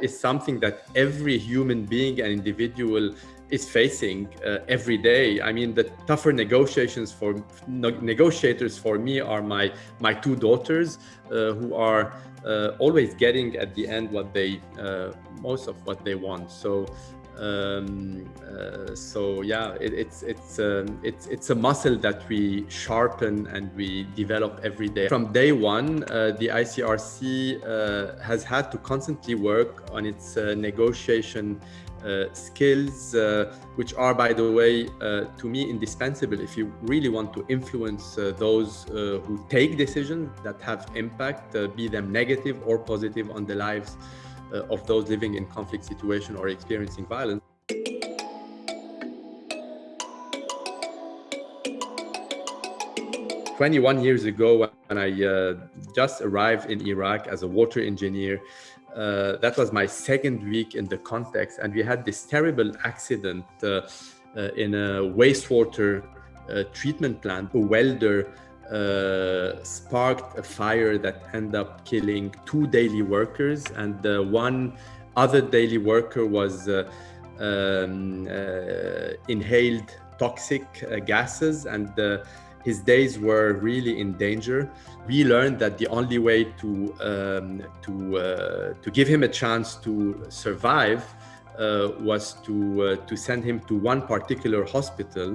is something that every human being and individual is facing uh, every day. I mean, the tougher negotiations for no, negotiators for me are my my two daughters, uh, who are uh, always getting at the end what they uh, most of what they want. So. Um, uh, so yeah, it, it's it's um, it's it's a muscle that we sharpen and we develop every day. From day one, uh, the ICRC has had to constantly work on its negotiation uh, skills, uh, which are, by the way, uh, to me, indispensable if you really want to influence those who take decisions that have impact, be them negative or positive on the lives of those living in conflict situation or experiencing violence. Twenty-one years ago, when I uh, just arrived in Iraq as a water engineer, uh, that was my second week in the context and we had this terrible accident uh, uh, in a wastewater uh, treatment plant a welder uh, sparked a fire that ended up killing two daily workers and one other daily worker was um, inhaled toxic gases and his days were really in danger. We learned that the only way to um, to uh, to give him a chance to survive uh, was to uh, to send him to one particular hospital.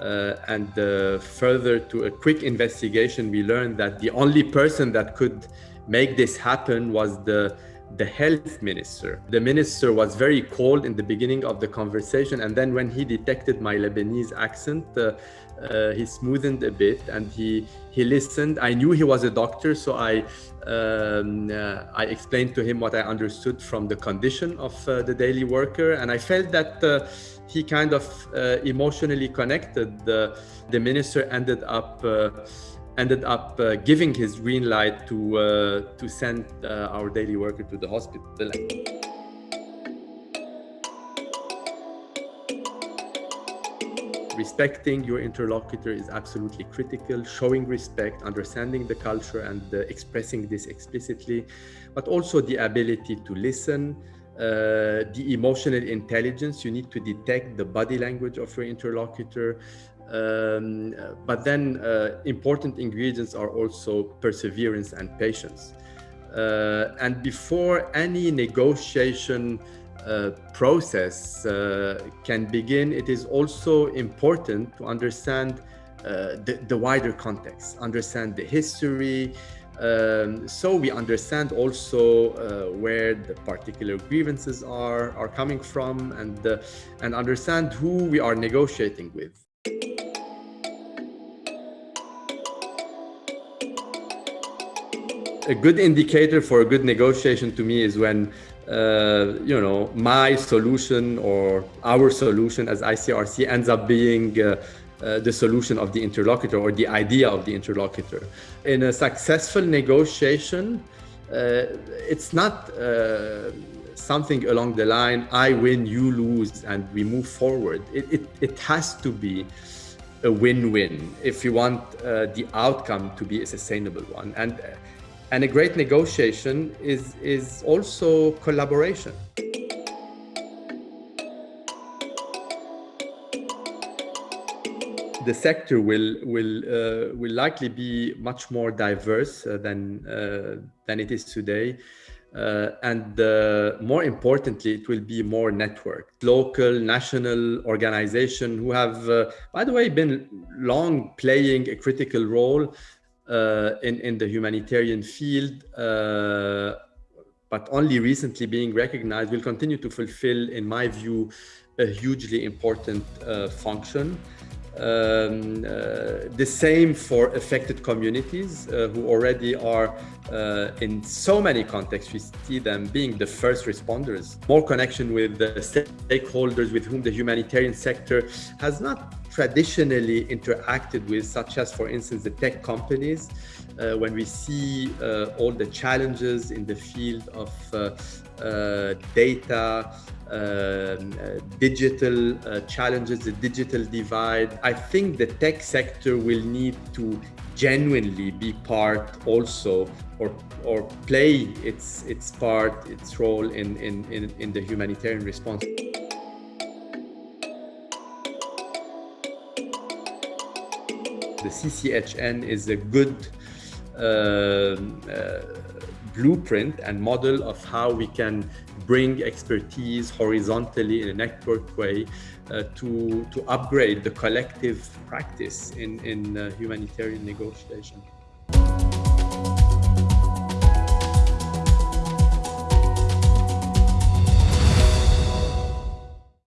Uh, and uh, further to a quick investigation, we learned that the only person that could make this happen was the the health minister. The minister was very cold in the beginning of the conversation, and then when he detected my Lebanese accent, uh, uh, he smoothened a bit and he he listened. I knew he was a doctor, so I um, uh, I explained to him what I understood from the condition of uh, the daily worker, and I felt that he kind of uh, emotionally connected. The the minister ended up. Uh, ended up giving his green light to to send our daily worker to the hospital. respecting your interlocutor is absolutely critical, showing respect, understanding the culture and uh, expressing this explicitly, but also the ability to listen, uh, the emotional intelligence, you need to detect the body language of your interlocutor. Um, but then uh, important ingredients are also perseverance and patience. Uh, and before any negotiation uh, process uh, can begin, it is also important to understand uh, the, the, wider context, understand the history, um, so we understand also uh, where the particular grievances are are coming from and uh, and understand who we are negotiating with. A good indicator for a good negotiation to me is when uh, you know, my solution or our solution as ICRC ends up being uh, the solution of the interlocutor or the idea of the interlocutor. In a successful negotiation, uh, it's not uh, something along the line, I win, you lose, and we move forward. It, it, it has to be a win-win if you want uh, the outcome to be a sustainable one. And and a great negotiation is, is also collaboration. The sector will, will, uh, will likely be much more diverse uh, than, uh, than it is today. Uh, and uh, more importantly, it will be more networked. Local, national organization who have, by the way, been long playing a critical role in, in the humanitarian field, but only recently being recognized, will continue to fulfill, in my view, a hugely important uh, function. Um, uh, the same for affected communities uh, who already are uh, in so many contexts. We see them being the first responders. More connection with the stakeholders with whom the humanitarian sector has not traditionally interacted with, such as, for instance, the tech companies. Uh, when we see uh, all the challenges in the field of uh, data, um, uh, digital uh, challenges, the digital divide. I think the tech sector will need to genuinely be part also or or play its its part its role in in in, in the humanitarian response the CCHN is a good uh, uh, blueprint and model of how we can bring expertise horizontally in a network way uh, to, to upgrade the collective practice in, in uh, humanitarian negotiation.